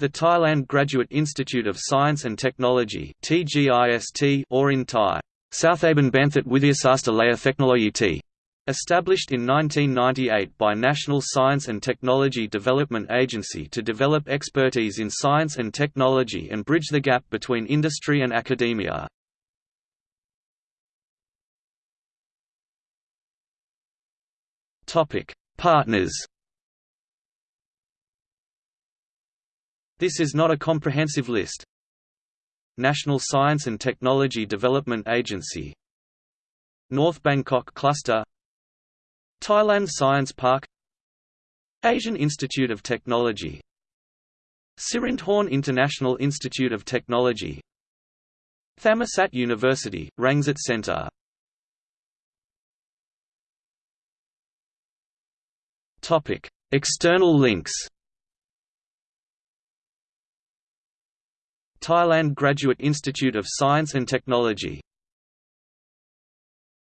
The Thailand Graduate Institute of Science and Technology or in Thai, Southaben Banthat Withyasasta Laya Technology T. Established in 1998 by National Science and Technology Development Agency to develop expertise in science and technology and bridge the gap between industry and academia. Partners This is not a comprehensive list. National Science and Technology Development Agency. North Bangkok Cluster. Thailand Science Park. Asian Institute of Technology. Sirindhorn International Institute of Technology. Thammasat University, Rangsit Center. External links Thailand Graduate Institute of Science and Technology